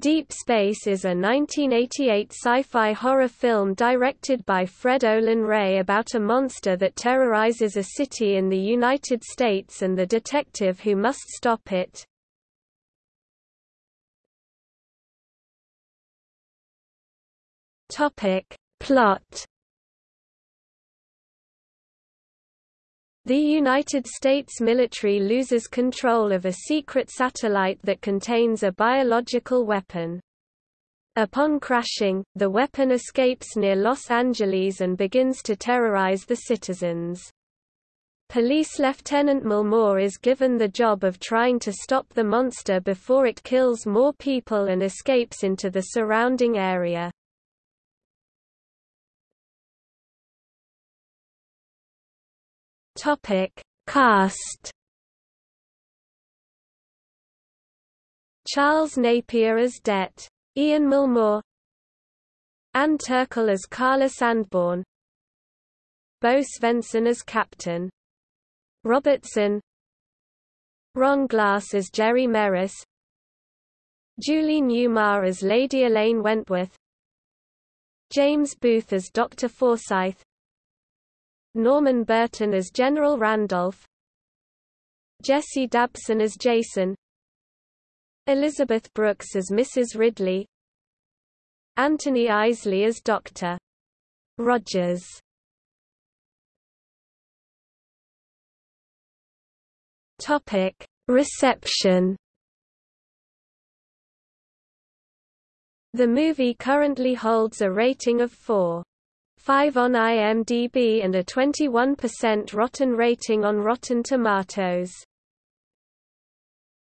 Deep Space is a 1988 sci-fi horror film directed by Fred Olen Ray about a monster that terrorizes a city in the United States and the detective who must stop it. Topic. Plot The United States military loses control of a secret satellite that contains a biological weapon. Upon crashing, the weapon escapes near Los Angeles and begins to terrorize the citizens. Police Lieutenant Milmore is given the job of trying to stop the monster before it kills more people and escapes into the surrounding area. Topic: Cast. Charles Napier as Det. Ian Milmore. Ann Turkel as Carla Sandborn. Bo Svenson as Captain. Robertson. Ron Glass as Jerry Merris. Julie Newmar as Lady Elaine Wentworth. James Booth as Dr. Forsyth. Norman Burton as General Randolph Jesse Dabson as Jason Elizabeth Brooks as Mrs. Ridley Anthony Eisley as Dr. Rogers Topic Reception The movie currently holds a rating of 4. 5 on IMDb and a 21% rotten rating on Rotten Tomatoes.